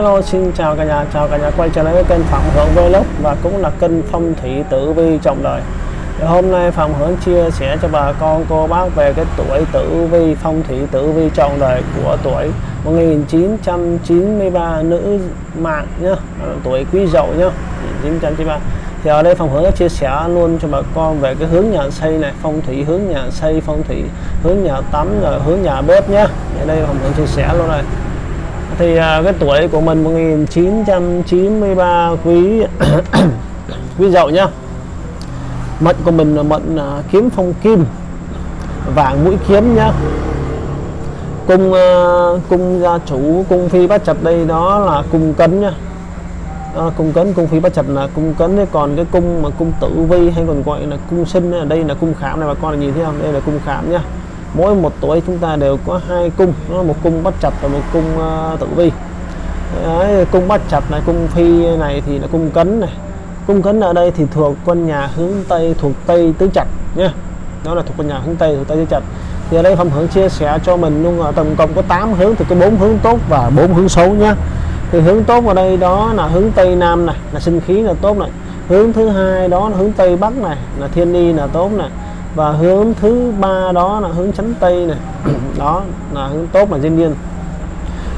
Hello xin chào cả nhà, chào cả nhà quay trở lại với kênh Phạm Hưởng Vlog và cũng là kênh phong thủy tử vi trọng đời. Thì hôm nay Phạm Hưởng chia sẻ cho bà con cô bác về cái tuổi tử vi phong thủy tử vi trọng đời của tuổi 1993 nữ mạng nhá, tuổi Quý Dậu nhá, 1993. Thì ở đây Phạm Hưởng chia sẻ luôn cho bà con về cái hướng nhà xây này, phong thủy hướng nhà xây, phong thủy hướng nhà tắm rồi hướng nhà bếp nhá. Ở đây Phạm Hưởng chia sẻ luôn này thì à, cái tuổi của mình 1993 quý quý dậu nhá. Mệnh của mình là mệnh à, kiếm phong kim vàng mũi kiếm nhá. Cung à, cung gia chủ cung phi bát chập đây đó là cung cấn nhá. À, cung cấn cung phi bát chập là cung cấn. Đấy còn cái cung mà cung tử vi hay còn gọi là cung sinh ở đây là cung khảm này bà con là nhìn thấy không? Đây là cung khảm nhá mỗi một tuổi chúng ta đều có hai cung. Nó một cung bắt chặt và một cung uh, tử vi. Đấy, cung bắt chặt này cung phi này thì là cung cấn này. Cung cấn ở đây thì thuộc con nhà hướng tây thuộc tây tứ trạch nhé đó là thuộc con nhà hướng tây thuộc tây tứ trạch thì ở đây phong hướng chia sẻ cho mình luôn ở tổng cộng có 8 hướng thì có bốn hướng tốt và bốn hướng xấu nhá. Thì hướng tốt ở đây đó là hướng tây nam này là sinh khí là tốt này. Hướng thứ hai đó là hướng tây bắc này là thiên y là tốt này và hướng thứ ba đó là hướng chánh tây này. Đó là hướng tốt là diên niên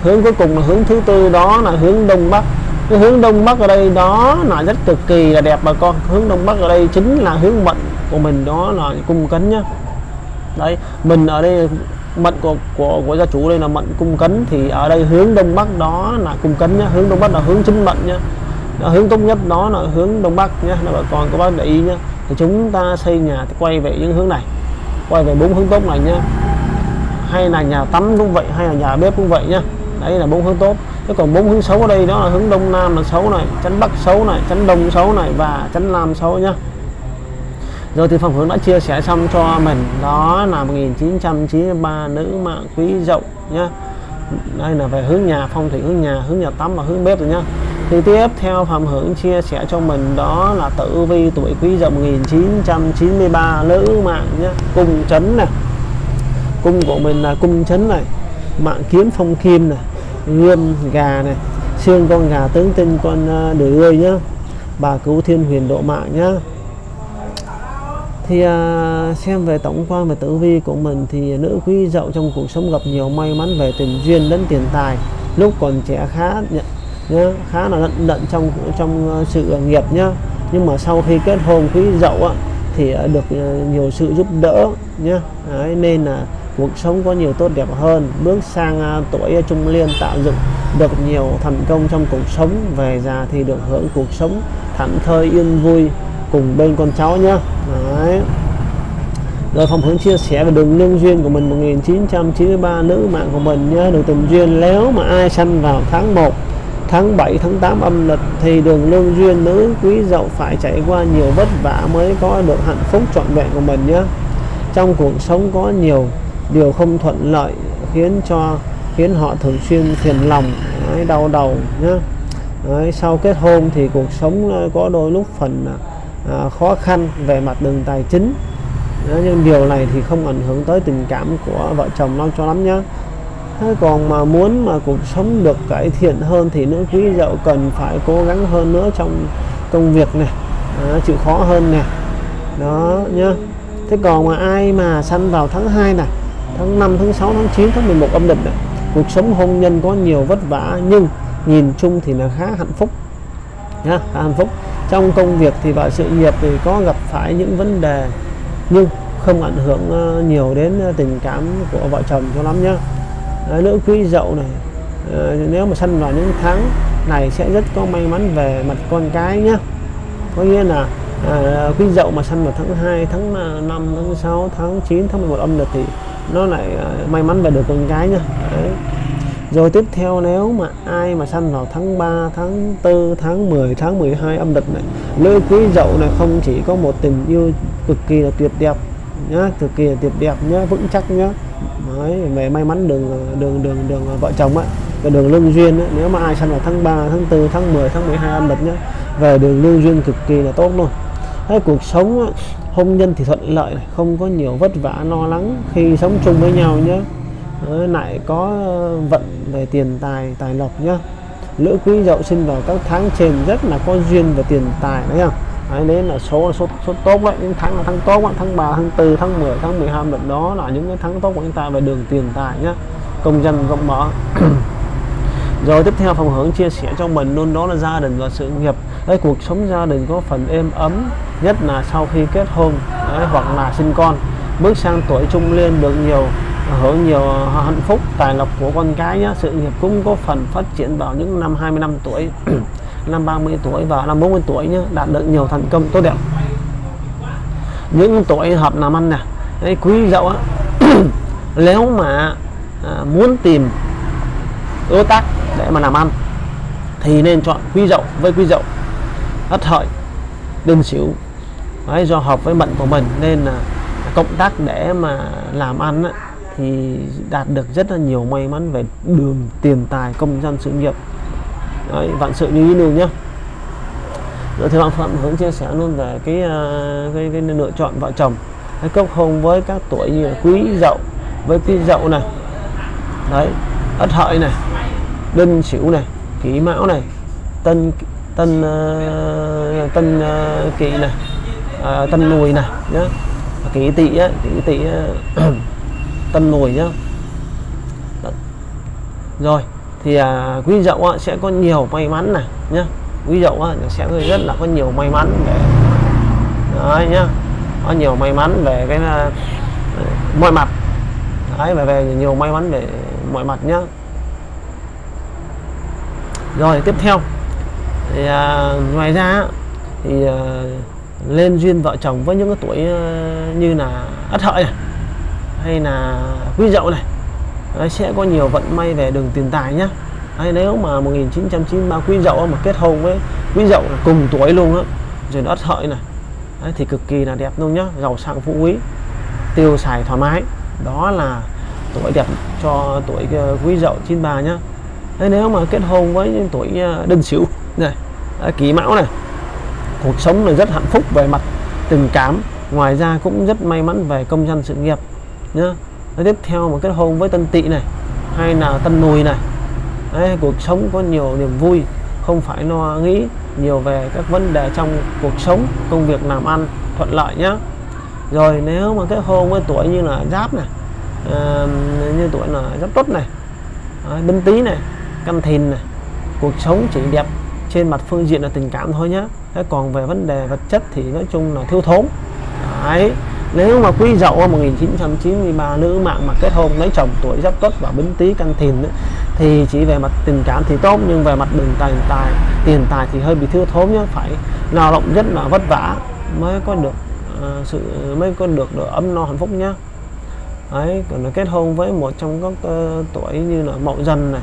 hướng cuối cùng là hướng thứ tư, đó là hướng đông bắc. Cái hướng đông bắc ở đây đó là rất cực kỳ là đẹp bà con. Hướng đông bắc ở đây chính là hướng mệnh của mình, đó là cung cấn nhá. Đấy, mình ở đây mệnh của của của gia chủ đây là mệnh cung cấn, thì ở đây hướng đông bắc đó là cung cấn nhá. Hướng đông bắc là hướng chính mệnh nhá. Hướng tốt nhất đó là hướng đông bắc nhá bà con các bác để ý nhá thì chúng ta xây nhà thì quay về những hướng này. Quay về bốn hướng tốt này nhá. Hay là nhà tắm cũng vậy, hay là nhà bếp cũng vậy nhá. Đấy là bốn hướng tốt. Chứ còn bốn hướng xấu ở đây đó là hướng đông nam là xấu này chắn bắc xấu này chắn đông xấu này và chắn nam xấu nhá. Rồi thì phòng hướng đã chia sẻ xong cho mình. Đó là 1993 nữ mạng quý dậu nhá. Đây là về hướng nhà phong thủy, hướng nhà hướng nhà tắm và hướng bếp rồi nhá thì tiếp theo Phạm Hưởng chia sẻ cho mình đó là tử vi tuổi quý dậu 1993 nữ mạng nhé cung chấn này. Cung của mình là cung chấn này mạng kiếm phong kim này gươm gà này xương con gà tướng tinh con à, đười ơi nhá. Bà cứu thiên huyền độ mạng nhá. Thì à, xem về tổng quan về tử vi của mình thì nữ quý dậu trong cuộc sống gặp nhiều may mắn về tình duyên đến tiền tài lúc còn trẻ khá nhá, khá là lận lận trong trong ờ, sự nghiệp nhá. Nhưng mà sau khi kết hôn quý dậu á, thì ờ, được ờ, nhiều sự giúp đỡ nhá. Đấy, nên là cuộc sống có nhiều tốt đẹp hơn. Bước sang tuổi trung niên tạo dựng được nhiều thành công trong cuộc sống. Về già thì được hưởng cuộc sống thảnh thơi yên vui cùng bên con cháu nhá. Đấy. Rồi phòng hướng chia sẻ về đường lương duyên của mình 1993 nữ mạng của mình nhá. Đường tình duyên nếu mà ai sanh vào tháng 1 tháng 7 tháng 8 âm lịch thì đường lương duyên nữ quý dậu phải trải qua nhiều vất vả mới có được hạnh phúc trọn vẹn của mình nhé. Trong cuộc sống có nhiều điều không thuận lợi khiến cho khiến họ thường xuyên phiền lòng đấy, đau đầu nhé. Đấy, sau kết hôn thì cuộc sống ờ, có đôi lúc phần à, khó khăn về mặt đường tài chính. Đấy, nhưng điều này thì không ảnh hưởng tới tình cảm của vợ chồng nó cho lắm nhé. Thế còn mà muốn mà cuộc sống được cải thiện hơn thì nữ quý dậu cần phải cố gắng hơn nữa trong công việc này à, chịu khó hơn nè. Đó nhá. Thế còn mà ai mà sanh vào tháng 2 này tháng 5 tháng 6 tháng 9 tháng 11 âm lịch này cuộc sống hôn nhân có nhiều vất vả nhưng nhìn chung thì là khá hạnh phúc. Nhá khá hạnh phúc. Trong công việc thì và sự nghiệp thì có gặp phải những vấn đề nhưng không ảnh hưởng ờ, nhiều đến ờ, tình cảm của vợ chồng cho lắm nhá. Đấy, nữ quý dậu này à, nếu mà sanh vào những tháng này sẽ rất có may mắn về mặt con cái nhé có nghĩa là à, quý dậu mà sanh vào tháng 2 tháng 5 tháng 6 tháng 9 tháng 11 âm lịch thì nó lại à, may mắn về được con cái nhá Đấy. rồi tiếp theo nếu mà ai mà sanh vào tháng 3 tháng 4 tháng 10 tháng 12 âm lịch này nữ quý dậu này không chỉ có một tình yêu cực kỳ là tuyệt đẹp nhá cực kỳ là tuyệt đẹp nhá vững chắc nhá. Đấy, về may mắn đường đường đường đường vợ chồng ấy về đường lương duyên ấy, nếu mà ai săn vào tháng 3 tháng 4 tháng 10 tháng 12 âm lịch nhá về đường lương duyên cực kỳ là tốt luôn. Đấy, cuộc sống ấy, hôn nhân thì thuận lợi này, không có nhiều vất vả lo lắng khi sống chung với nhau nhé Đấy, lại có ờ, vận về tiền tài tài lộc nhá. Lữ quý dậu sinh vào các tháng trên rất là có duyên và tiền tài đấy không đấy, nên là số số số tốt đấy những tháng là tháng tốt đó, tháng 3 tháng 4 tháng 10 tháng 12 được đó là những cái tháng tốt của chúng ta về đường tiền tài nhá công dân rộng mở. Rồi tiếp theo phòng hướng chia sẻ cho mình luôn đó là gia đình và sự nghiệp. Đấy, cuộc sống gia đình có phần êm ấm nhất là sau khi kết hôn đấy, hoặc là sinh con. Bước sang tuổi trung niên được nhiều hưởng nhiều hạnh phúc tài lộc của con cái nhá. sự nghiệp cũng có phần phát triển vào những năm 25 tuổi. năm 30 tuổi và năm 40 tuổi nhé đạt được nhiều thành công tốt đẹp. Những tuổi hợp làm ăn nè đấy, quý dậu á nếu mà à, muốn tìm đối tác để mà làm ăn thì nên chọn quý dậu với quý dậu. Ất hợi đinh sửu đấy, do hợp với mệnh của mình nên là cộng tác để mà làm ăn á, thì đạt được rất là nhiều may mắn về đường tiền tài công dân sự nghiệp đấy, vạn sự như ý luôn nhá. Dạ, Rồi thì bạn phạm hướng chia sẻ luôn về cái à, cái, cái lựa chọn vợ chồng. Cái cốc hôn với các tuổi như là quý dậu với quý dậu này. Đấy ất hợi này đinh sửu này kỷ mão này tân tân uh, tân à, uh, kỷ này uh, tân mùi này nhá. Kỷ tỵ á kỷ tỵ uh, tân mùi nhá. Rồi thì à, quý dậu á, sẽ có nhiều may mắn này nhá. Quý dậu á, sẽ rất là có nhiều may mắn về đấy nhá. Có nhiều may mắn về cái à, mọi mặt. Đấy về, về nhiều may mắn về mọi mặt nhá. Rồi tiếp theo. Thì à, ngoài ra thì à, lên duyên vợ chồng với những cái tuổi à, như là ất hợi này hay là quý dậu này Đấy, sẽ có nhiều vận may về đường tiền tài nhá. Đấy, nếu mà 1993 quý dậu mà kết hôn với quý dậu là cùng tuổi luôn á rồi nó hợi này Đấy, thì cực kỳ là đẹp luôn nhá. Giàu sang phú quý tiêu xài thoải mái. Đó là tuổi đẹp cho tuổi ờ, quý dậu 93 nhá. Đấy, nếu mà kết hôn với những tuổi ờ, đinh sửu này kỷ mão này cuộc sống là rất hạnh phúc về mặt tình cảm. Ngoài ra cũng rất may mắn về công dân sự nghiệp nhá nó tiếp theo mà kết hôn với tân tỵ này hay là tân mùi này. Đấy, cuộc sống có nhiều niềm vui không phải lo nghĩ nhiều về các vấn đề trong cuộc sống công việc làm ăn thuận lợi nhá. Rồi nếu mà kết hôn với tuổi như là giáp này à, như tuổi là giáp tốt này à, binh tý này canh thìn này cuộc sống chỉ đẹp trên mặt phương diện là tình cảm thôi nhá. Thế còn về vấn đề vật chất thì nói chung là thiếu thốn. Đấy nếu mà quý dậu 1993 nữ mạng mà kết hôn lấy chồng tuổi giáp tuất và bính tý canh thìn ấy, thì chỉ về mặt tình cảm thì tốt nhưng về mặt đường tài tài tiền tài thì hơi bị thiếu thốn nhé phải lao động rất là vất vả mới có được uh, sự mới có được, được ấm no hạnh phúc nhá. Ấy còn là kết hôn với một trong các uh, tuổi như là mậu dần này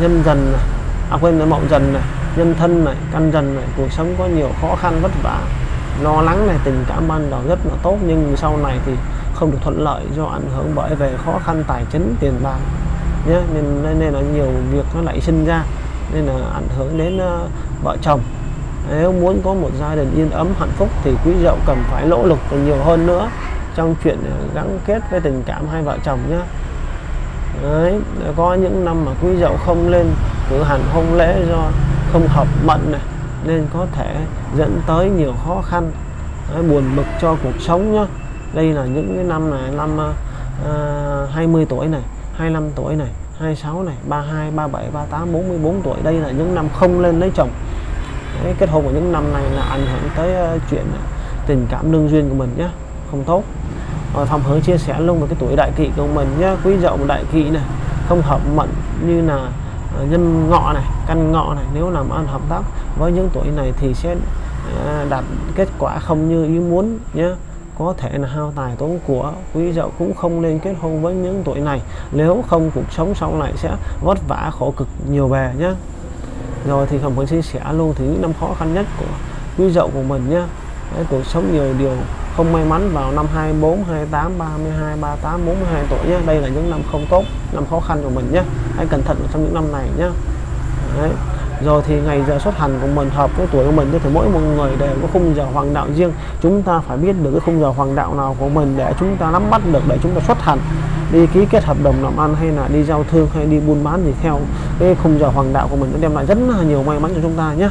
nhân dần này à quên là mậu dần này nhân thân này căn dần này cuộc sống có nhiều khó khăn vất vả lo lắng này tình cảm ban đầu rất là tốt nhưng sau này thì không được thuận lợi do ảnh hưởng bởi về khó khăn tài chính tiền bạc nhé nên, nên là nhiều việc nó lại sinh ra nên là ảnh hưởng đến uh, vợ chồng. Nếu muốn có một gia đình yên ấm hạnh phúc thì quý dậu cần phải nỗ lực còn nhiều hơn nữa trong chuyện ờ, gắn kết với tình cảm hai vợ chồng nhé Đấy, có những năm mà quý dậu không lên cử hành hôn lễ do không hợp mệnh này nên có thể dẫn tới nhiều khó khăn Đấy, buồn bực cho cuộc sống nhá. Đây là những cái năm này năm ờ, ờ, uh, 20 tuổi này 25 tuổi này 26 này 32 37 38 44 tuổi. Đây là những năm không lên lấy chồng. Đấy, kết hôn của những năm này là ảnh hưởng tới uh, chuyện tình cảm lương duyên của mình nhé không tốt. Rồi phòng hướng chia sẻ luôn về cái tuổi đại kỵ của mình nhé quý dậu đại kỵ này không hợp mệnh như là Ờ, nhân ngọ này căn ngọ này nếu làm ăn hợp tác với những tuổi này thì sẽ ờ, đạt kết quả không như ý muốn nhé có thể là hao tài tốn của quý dậu cũng không nên kết hôn với những tuổi này. Nếu không cuộc sống sau này sẽ vất vả khổ cực nhiều bề nhé rồi thì không phải chia sẻ luôn thì những năm khó khăn nhất của quý dậu của mình nhé Đấy, cuộc sống nhiều điều không may mắn vào năm 24, 28, 32, 38, 42 tuổi nhé. Đây là những năm không tốt năm khó khăn của mình nhé. Hãy cẩn thận trong những năm này nhé. Đấy. rồi thì ngày giờ xuất hành của mình hợp với tuổi của mình thì mỗi một người đều có khung giờ hoàng đạo riêng. Chúng ta phải biết được cái khung giờ hoàng đạo nào của mình để chúng ta nắm bắt được để chúng ta xuất hành. Đi ký kết hợp đồng làm ăn hay là đi giao thương hay đi buôn bán thì theo cái khung giờ hoàng đạo của mình nó đem lại rất là nhiều may mắn cho chúng ta nhé.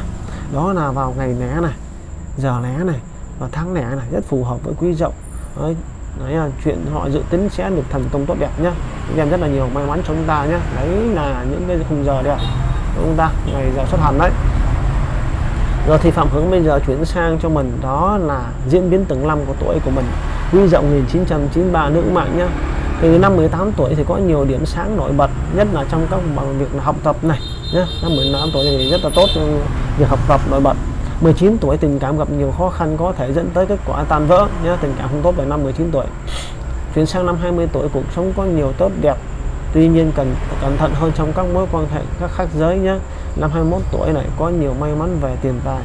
Đó là vào ngày né này giờ né này và tháng lẻ này rất phù hợp với quý dậu đấy, đấy là chuyện họ dự tính sẽ được thành công tốt đẹp nhá. Đem rất là nhiều may mắn cho chúng ta nhé đấy là những cái khung giờ đẹp của chúng ta? Ngày giờ xuất hành đấy. Rồi thì Phạm Hướng bây giờ chuyển sang cho mình đó là diễn biến từng năm của tuổi của mình. Quý dậu 1993 nữ mạng nhá. Từ năm 18 tuổi thì có nhiều điểm sáng nổi bật nhất là trong các bằng việc học tập này nhé năm 18 tuổi thì rất là tốt việc học tập nổi bật. 19 tuổi tình cảm gặp nhiều khó khăn có thể dẫn tới kết quả tan vỡ nhé. Tình cảm không tốt về năm 19 tuổi. Chuyển sang năm 20 tuổi cuộc sống có nhiều tốt đẹp. Tuy nhiên cần cẩn thận hơn trong các mối quan hệ các khác giới nhé. Năm 21 tuổi này có nhiều may mắn về tiền tài.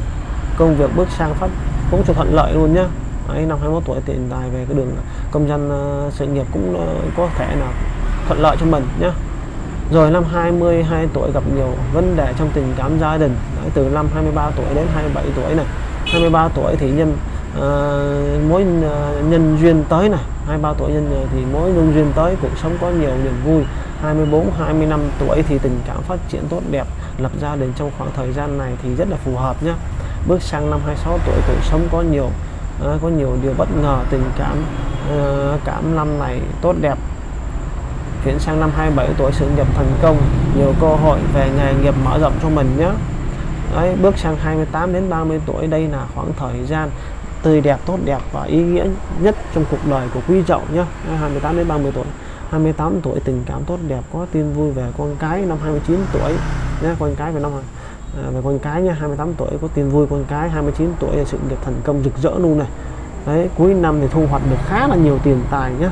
Công việc bước sang phát cũng cho thuận lợi luôn nhé. Ấy năm 21 tuổi tiền tài về cái đường công dân uh, ờ, sự nghiệp cũng uh, có thể là thuận lợi cho mình nhé. Rồi năm 22 tuổi gặp nhiều vấn đề trong tình cảm gia đình. Đấy, từ năm 23 tuổi đến 27 tuổi này. 23 tuổi thì nhân uh, mối uh, nhân duyên tới này. 23 tuổi nhân ờ, thì mối nhân duyên tới cuộc sống có nhiều niềm vui. 24 25 tuổi thì tình cảm phát triển tốt đẹp lập gia đình trong khoảng thời gian này thì rất là phù hợp nhé bước sang năm 26 tuổi cuộc sống có nhiều uh, có nhiều điều bất ngờ tình cảm uh, cảm năm này tốt đẹp. Chuyển sang năm 27 tuổi sự nghiệp thành công nhiều cơ hội về nghề nghiệp mở rộng cho mình nhé Đấy, bước sang 28 đến 30 tuổi đây là khoảng thời gian tươi đẹp tốt đẹp và ý nghĩa nhất trong cuộc đời của quý chậu nhé 28 đến 30 tuổi. 28 tuổi tình cảm tốt đẹp có tin vui về con cái năm 29 tuổi nhé con cái về năm à, về con cái nha 28 tuổi có tin vui con cái 29 tuổi là sự nghiệp thành công rực rỡ luôn này. Đấy cuối năm thì thu hoạch được khá là nhiều tiền tài nhá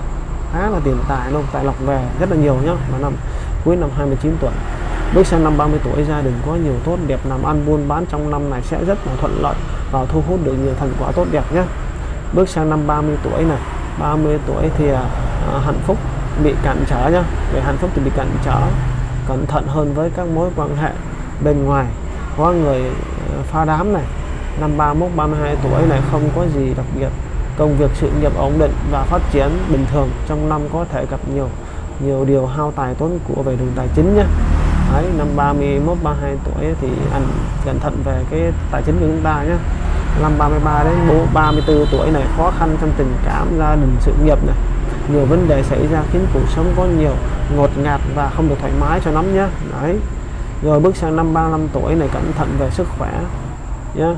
khá là tiền tài luôn tài lộc về rất là nhiều nhá. Vào năm cuối năm 29 tuổi bước sang năm 30 tuổi gia đình có nhiều tốt đẹp làm ăn buôn bán trong năm này sẽ rất là thuận lợi và thu hút được nhiều thành quả tốt đẹp nhé. Bước sang năm 30 tuổi này 30 tuổi thì à, à, hạnh phúc bị cản trở nhá. Về hạnh phúc thì bị cản trở cẩn thận hơn với các mối quan hệ bên ngoài. Có người à, pha đám này năm 31 32 tuổi này không có gì đặc biệt. Công việc sự nghiệp ổn định và phát triển bình thường trong năm có thể gặp nhiều nhiều điều hao tài tốn của về đường tài chính nhé. Đấy, năm 31 32 tuổi thì anh cẩn thận về cái tài chính của chúng ta nhé. Năm 33 đến 34 tuổi này khó khăn trong tình cảm gia đình sự nghiệp này. Nhiều vấn đề xảy ra khiến cuộc sống có nhiều ngột ngạt và không được thoải mái cho lắm nhé. Đấy. Rồi bước sang năm 35 tuổi này cẩn thận về sức khỏe nhé.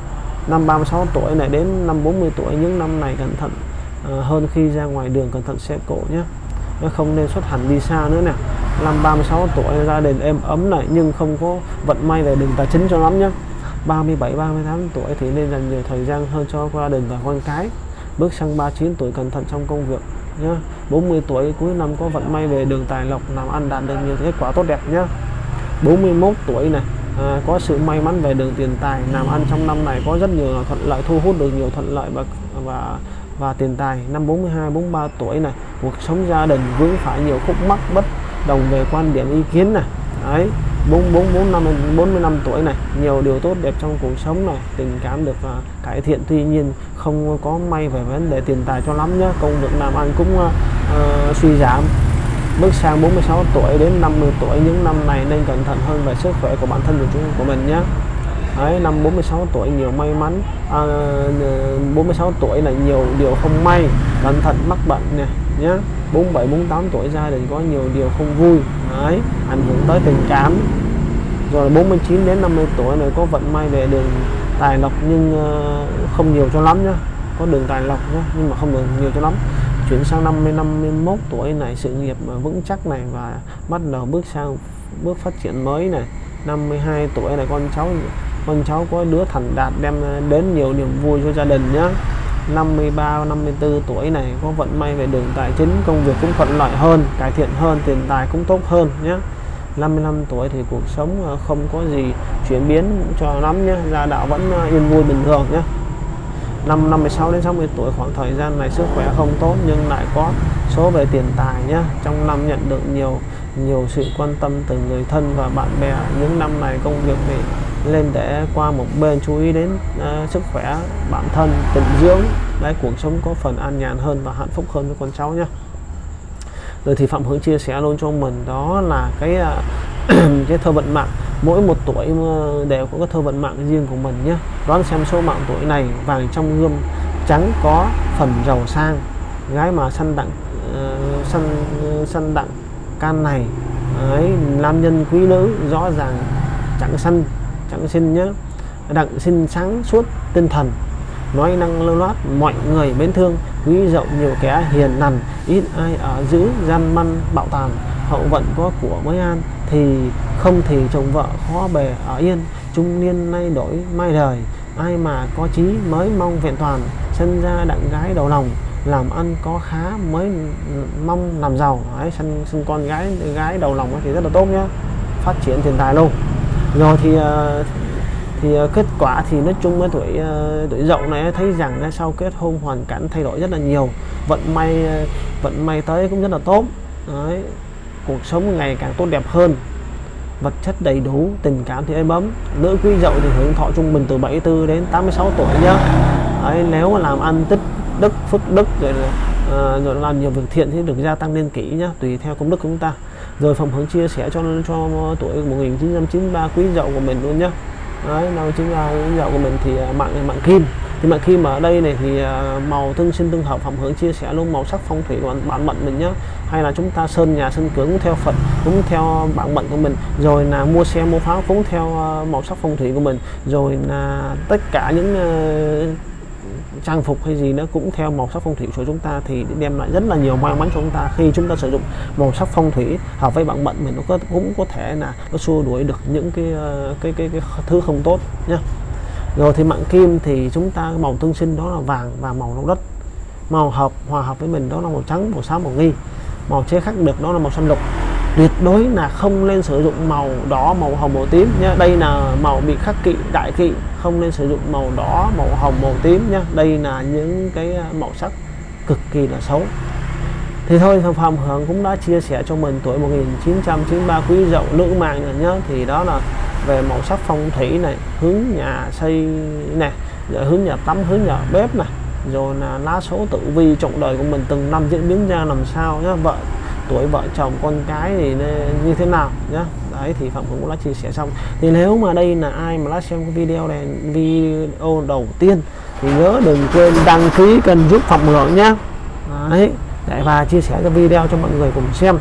Năm 36 tuổi này đến năm 40 tuổi những năm này cẩn thận uh, hơn khi ra ngoài đường cẩn thận xe cộ nhé. Nó không nên xuất hành đi xa nữa nè năm 36 tuổi gia đình êm ấm này nhưng không có vận may về đường tài chính cho lắm nhá. 37 38 tuổi thì nên dành nhiều thời gian hơn cho gia đình và con cái. Bước sang 39 tuổi cẩn thận trong công việc nhé 40 tuổi cuối năm có vận may về đường tài lộc làm ăn đạt được nhiều kết quả tốt đẹp nhé 41 tuổi này à, có sự may mắn về đường tiền tài làm ăn trong năm này có rất nhiều thuận lợi thu hút được nhiều thuận lợi và và và tiền tài. Năm 42 43 tuổi này cuộc sống gia đình vướng phải nhiều khúc mắc bất đồng về quan điểm ý kiến này. Đấy 44 năm 45 tuổi này nhiều điều tốt đẹp trong cuộc sống này tình cảm được uh, cải thiện. Tuy nhiên không có may về vấn đề tiền tài cho lắm nhé công việc làm ăn cũng uh, uh, suy giảm. Bước sang 46 tuổi đến 50 tuổi những năm này nên cẩn thận hơn về sức khỏe của bản thân của chúng của mình nhé Đấy, năm 46 tuổi nhiều may mắn. À, 46 tuổi là nhiều điều không may cẩn thận mắc bệnh nè nhé 47 48 tuổi gia đình có nhiều điều không vui. Đấy, ảnh hưởng tới tình cảm. Rồi 49 đến 50 tuổi này có vận may về đường tài lộc nhưng ờ, không nhiều cho lắm nhá. Có đường tài lộc nhá nhưng mà không được nhiều cho lắm. Chuyển sang năm 51 tuổi này sự nghiệp ờ, vững chắc này và bắt đầu bước sang bước phát triển mới này. 52 tuổi này con cháu con cháu có đứa thành đạt đem ờ, đến nhiều niềm vui cho gia đình nhé 53 54 tuổi này, có vận may về đường tài chính, công việc cũng thuận lợi hơn, cải thiện hơn, tiền tài cũng tốt hơn nhé 55 tuổi thì cuộc sống ờ, không có gì chuyển biến cho lắm nhé gia đạo vẫn ờ, yên vui bình thường nhé năm 56 đến 60 tuổi, khoảng thời gian này sức khỏe không tốt nhưng lại có số về tiền tài nhé trong năm nhận được nhiều nhiều sự quan tâm từ người thân và bạn bè, những năm này công việc thì lên để qua một bên chú ý đến uh, sức khỏe bản thân tình dưỡng. Để cuộc sống có phần an nhàn hơn và hạnh phúc hơn với con cháu nhé rồi thì phạm hướng chia sẻ luôn cho mình đó là cái uh, cái thơ vận mạng. Mỗi một tuổi đều có cái thơ vận mạng riêng của mình nhé đoán xem số mạng tuổi này vàng trong gươm trắng có phần giàu sang. Gái mà săn đặng uh, săn uh, săn đặng can này ấy nam nhân quý nữ rõ ràng chẳng săn chẳng sinh nhé đặng sinh sáng suốt tinh thần nói năng lưu loát mọi người mến thương quý rộng nhiều kẻ hiền nằn ít ai ở giữ gian măn bạo tàn. Hậu vận có của mới an thì không thì chồng vợ khó bề ở yên. Trung niên nay đổi mai đời ai mà có chí mới mong vẹn toàn. Sinh ra đặng gái đầu lòng làm ăn có khá mới mong làm giàu. Đấy sinh, sinh con gái gái đầu lòng thì rất là tốt nhá. Phát triển tiền tài luôn rồi thì ờ, thì ờ, kết quả thì nói chung với tuổi ờ, tuổi dậu này thấy rằng sau kết hôn hoàn cảnh thay đổi rất là nhiều vận may vận may tới cũng rất là tốt. Đấy cuộc sống ngày càng tốt đẹp hơn vật chất đầy đủ tình cảm thì êm ấm. Nữ quý dậu thì hưởng thọ trung bình từ 74 đến 86 tuổi nhá. Đấy, nếu mà làm ăn tích đức phước đức rồi uh, rồi làm nhiều việc thiện thì được gia tăng niên kỷ nhá tùy theo công đức của chúng ta rồi phòng hướng chia sẻ cho cho ờ, tuổi 1993 quý dậu của mình luôn nhá. Đấy, năm 93 quý dậu của mình thì ờ, mạng mạng kim. Thì mạng kim ở đây này thì ờ, màu tương sinh tương hợp, phòng hướng chia sẻ luôn màu sắc phong thủy của bản mệnh mình nhá. Hay là chúng ta sơn nhà sơn cửa cũng theo phật cũng theo bản mệnh của mình. Rồi là mua xe mua pháo cũng theo màu sắc phong thủy của mình. Rồi là tất cả những trang phục hay gì nó cũng theo màu sắc phong thủy của chúng ta thì đem lại rất là nhiều may mắn cho chúng ta khi chúng ta sử dụng màu sắc phong thủy hợp với bạn mệnh mình nó có, cũng có thể là nó xua đuổi được những cái cái cái cái, cái thứ không tốt nhá. Rồi thì mạng kim thì chúng ta màu tương sinh đó là vàng và màu nâu đất. Màu hợp hòa hợp với mình đó là màu trắng màu xám màu nghi. Màu chế khắc được đó là màu xanh lục tuyệt đối là không nên sử dụng màu đỏ, màu hồng, màu tím nhé đây là màu bị khắc kỵ, đại kỵ. Không nên sử dụng màu đỏ, màu hồng, màu tím nhé đây là những cái à, màu sắc cực kỳ là xấu. Thì thôi, Phạm Hưởng cũng đã chia sẻ cho mình tuổi 1993 quý dậu nữ mạng rồi nhá. Thì đó là về màu sắc phong thủy này, hướng nhà xây này rồi hướng nhà tắm, hướng nhà bếp này, rồi là lá số tử vi trọng đời của mình từng năm diễn biến ra làm sao nhá. Vợ tuổi vợ chồng con cái thì như thế nào nhá. Đấy thì phạm cũng đã chia sẻ xong. Thì nếu mà đây là ai mà đã xem cái video này video đầu tiên thì nhớ đừng quên đăng ký kênh giúp phạm hưởng nhá. Đấy để và chia sẻ cái video cho mọi người cùng xem.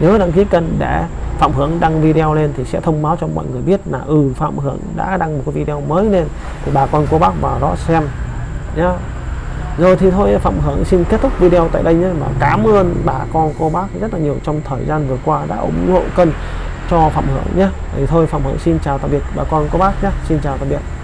Nhớ đăng ký kênh để phạm hưởng đăng video lên thì sẽ thông báo cho mọi người biết là ừ phạm hưởng đã đăng một cái video mới lên. Thì bà con cô bác vào đó xem nhá rồi thì thôi, Phạm Hưởng xin kết thúc video tại đây nhé. Và cảm ơn bà con, cô bác rất là nhiều trong thời gian vừa qua đã ủng hộ kênh cho Phạm Hưởng nhé. Thì thôi, Phạm Hưởng xin chào tạm biệt bà con, cô bác nhé. Xin chào tạm biệt.